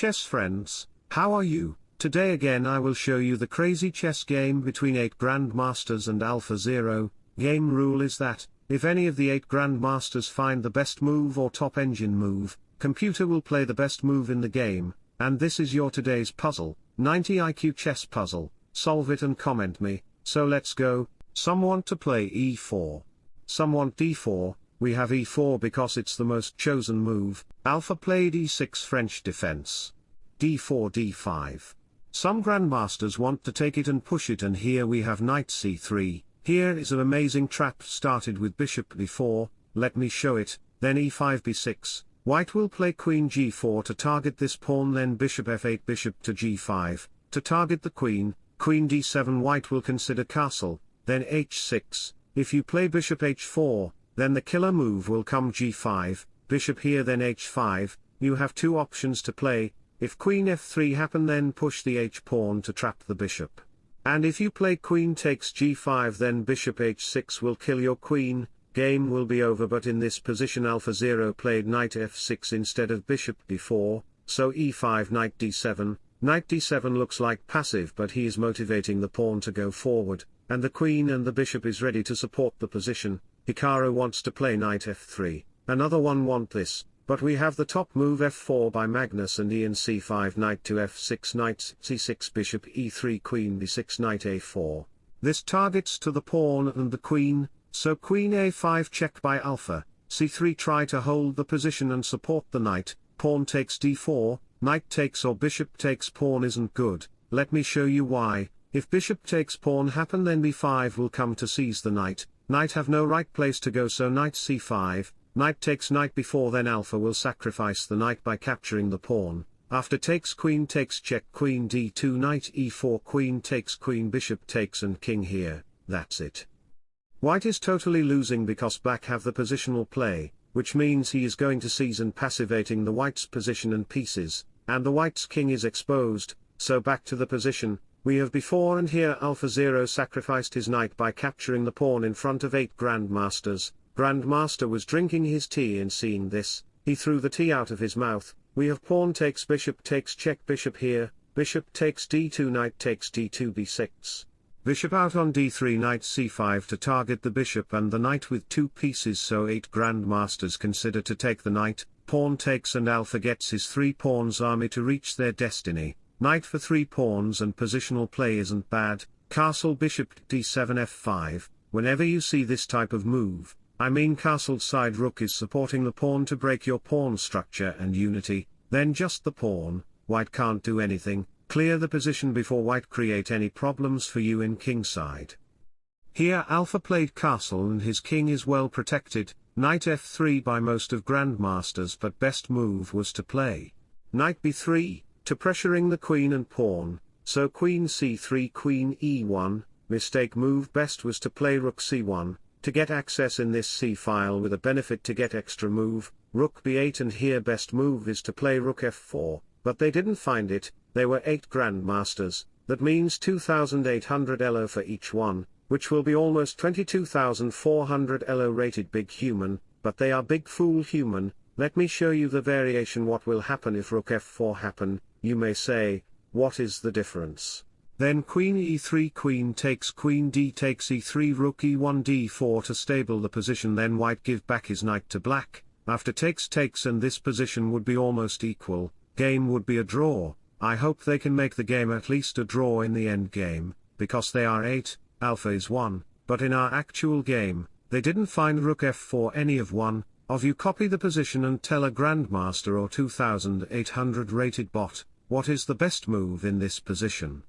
chess friends, how are you? Today again I will show you the crazy chess game between 8 Grandmasters and Alpha Zero. Game rule is that, if any of the 8 Grandmasters find the best move or top engine move, computer will play the best move in the game, and this is your today's puzzle, 90 IQ chess puzzle, solve it and comment me, so let's go, some want to play e4. Some want d4, we have e4 because it's the most chosen move, Alpha played e6 French defense. d4 d5. Some grandmasters want to take it and push it and here we have knight c3, here is an amazing trap started with bishop b4, let me show it, then e5 b6, white will play queen g4 to target this pawn then bishop f8 bishop to g5, to target the queen, queen d7 white will consider castle, then h6, if you play bishop h4, then the killer move will come g5, bishop here then h5, you have two options to play, if queen f3 happen then push the h-pawn to trap the bishop. And if you play queen takes g5 then bishop h6 will kill your queen, game will be over but in this position Alpha Zero played knight f6 instead of bishop b4, so e5 knight d7, knight d7 looks like passive but he is motivating the pawn to go forward, and the queen and the bishop is ready to support the position, Hikaru wants to play knight f3, another one want this, but we have the top move f4 by Magnus and Ian c5 knight to f6 knight c6 bishop e3 queen b6 knight a4. This targets to the pawn and the queen, so queen a5 check by alpha, c3 try to hold the position and support the knight, pawn takes d4, knight takes or bishop takes pawn isn't good, let me show you why, if bishop takes pawn happen then b5 will come to seize the knight, knight have no right place to go so knight c5, knight takes knight before then alpha will sacrifice the knight by capturing the pawn, after takes queen takes check queen d2 knight e4 queen takes queen bishop takes and king here, that's it. White is totally losing because black have the positional play, which means he is going to seize and passivating the white's position and pieces, and the white's king is exposed, so back to the position, we have before and here Alpha Zero sacrificed his knight by capturing the pawn in front of eight Grandmasters, Grandmaster was drinking his tea and seeing this, he threw the tea out of his mouth, we have pawn takes bishop takes check bishop here, bishop takes d2 knight takes d2 b6. Bishop out on d3 knight c5 to target the bishop and the knight with two pieces so 8 grandmasters consider to take the knight, pawn takes and alpha gets his three pawns army to reach their destiny, Knight for 3 pawns and positional play isn't bad, castle bishop d7 f5, whenever you see this type of move, I mean castle side rook is supporting the pawn to break your pawn structure and unity, then just the pawn, white can't do anything, clear the position before white create any problems for you in kingside. Here alpha played castle and his king is well protected, knight f3 by most of grandmasters but best move was to play. Knight b3, to pressuring the queen and pawn, so queen c3 queen e1, mistake move best was to play rook c1, to get access in this c file with a benefit to get extra move, rook b8 and here best move is to play rook f4, but they didn't find it, they were 8 grandmasters, that means 2800 elo for each one, which will be almost 22,400 elo rated big human, but they are big fool human, let me show you the variation what will happen if rook f4 happen, you may say, what is the difference? Then queen e3 queen takes queen d takes e3 rook e1 d4 to stable the position then white give back his knight to black, after takes takes and this position would be almost equal, game would be a draw, I hope they can make the game at least a draw in the end game, because they are 8, alpha is 1, but in our actual game, they didn't find rook f4 any of 1, of you copy the position and tell a grandmaster or 2800 rated bot, what is the best move in this position?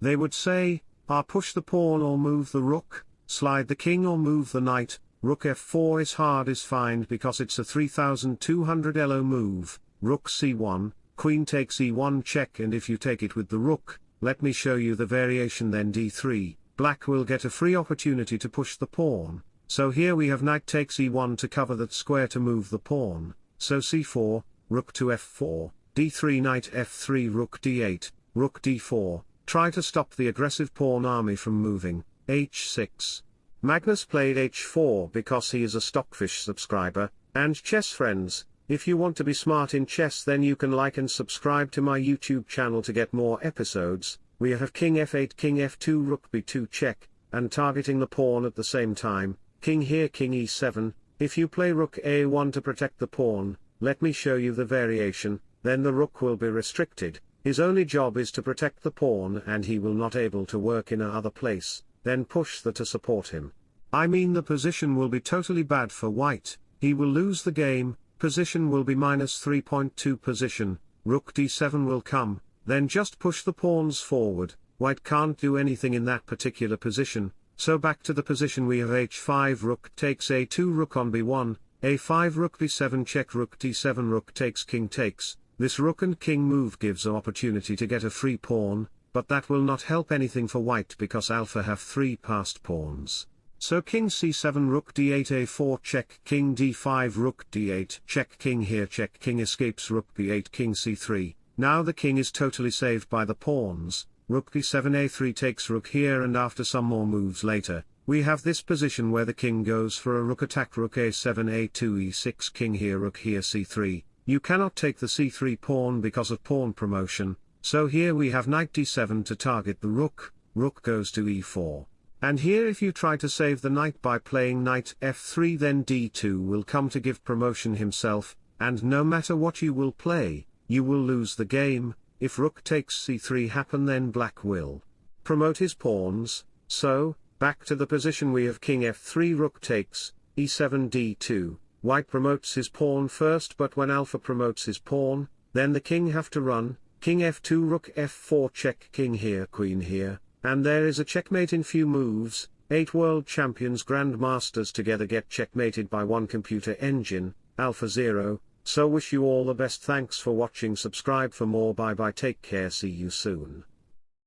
They would say, ah push the pawn or move the rook, slide the king or move the knight, rook f4 is hard is fine because it's a 3200 elo move, rook c1, queen takes e1 check and if you take it with the rook, let me show you the variation then d3, black will get a free opportunity to push the pawn, so here we have knight takes e1 to cover that square to move the pawn, so c4, rook to f4, d3 knight f3 rook d8, rook d4, try to stop the aggressive pawn army from moving, h6. Magnus played h4 because he is a Stockfish subscriber, and chess friends, If you want to be smart in chess then you can like and subscribe to my YouTube channel to get more episodes, we have king f8 king f2 rook b2 check, and targeting the pawn at the same time, king here king e7, if you play rook a1 to protect the pawn, let me show you the variation, then the rook will be restricted, his only job is to protect the pawn and he will not able to work in a other place, then push the to support him. I mean the position will be totally bad for white, he will lose the game, position will be minus 3.2 position, rook d7 will come, then just push the pawns forward, white can't do anything in that particular position, so back to the position we have h5 rook takes a2 rook on b1, a5 rook b7 check rook d7 rook takes king takes, this rook and king move gives an opportunity to get a free pawn, but that will not help anything for white because alpha have three passed pawns. So king c7 rook d8 a4 check king d5 rook d8 check king here check king escapes rook b8 king c3, now the king is totally saved by the pawns, rook b7 a3 takes rook here and after some more moves later, we have this position where the king goes for a rook attack rook a7 a2 e6 king here rook here c3, you cannot take the c3 pawn because of pawn promotion, so here we have knight d7 to target the rook, rook goes to e4. And here if you try to save the knight by playing knight f3 then d2 will come to give promotion himself, and no matter what you will play, you will lose the game, if rook takes c3 happen then black will promote his pawns, so, back to the position we have king f3 rook takes, e7 d2, white promotes his pawn first but when alpha promotes his pawn, then the king have to run, king f2 rook f4 check king here queen here, and there is a checkmate in few moves, 8 world champions grandmasters together get checkmated by one computer engine, Alpha Zero, so wish you all the best. Thanks for watching. Subscribe for more. Bye bye. Take care. See you soon.